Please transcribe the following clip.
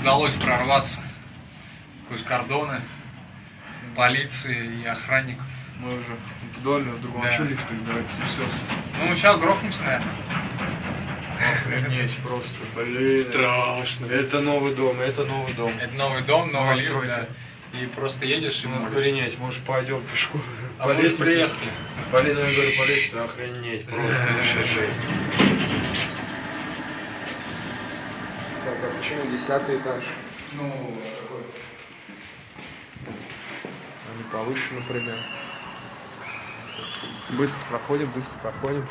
удалось прорваться сквозь кордоны полиции и охранников. Мы уже в доме, в другом. Да. А что лифт тогда трясется? Ну, мы сейчас грохнемся, наверное. Охренеть просто, блин. Страшно. Это новый дом, это новый дом. Это новый дом, новый лифт, Новостройка. да. И просто едешь и Ну, охренеть, может пойдем пешком. А мы уже приехали. Полина, я говорю, по лестнице, охренеть, просто вообще жесть. Так, а почему десятый этаж? Ну, такой. Они повыше, например. Быстро проходим, быстро проходим.